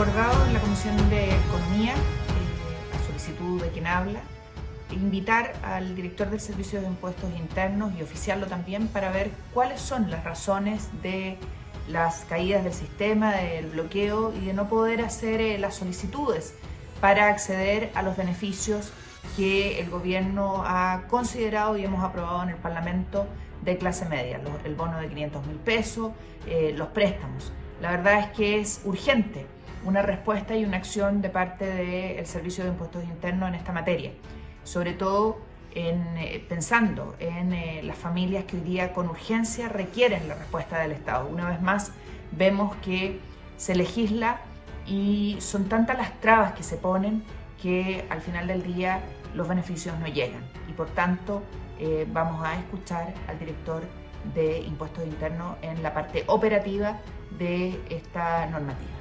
acordado en la Comisión de Economía, eh, a solicitud de quien habla, invitar al director del Servicio de Impuestos Internos y oficiarlo también para ver cuáles son las razones de las caídas del sistema, del bloqueo y de no poder hacer eh, las solicitudes para acceder a los beneficios que el gobierno ha considerado y hemos aprobado en el Parlamento de clase media, el bono de 500 mil pesos, eh, los préstamos. La verdad es que es urgente una respuesta y una acción de parte del Servicio de Impuestos Internos en esta materia, sobre todo eh, pensando en eh, las familias que hoy día con urgencia requieren la respuesta del Estado. Una vez más vemos que se legisla y son tantas las trabas que se ponen que al final del día los beneficios no llegan y por tanto eh, vamos a escuchar al director de Impuestos Internos en la parte operativa de esta normativa.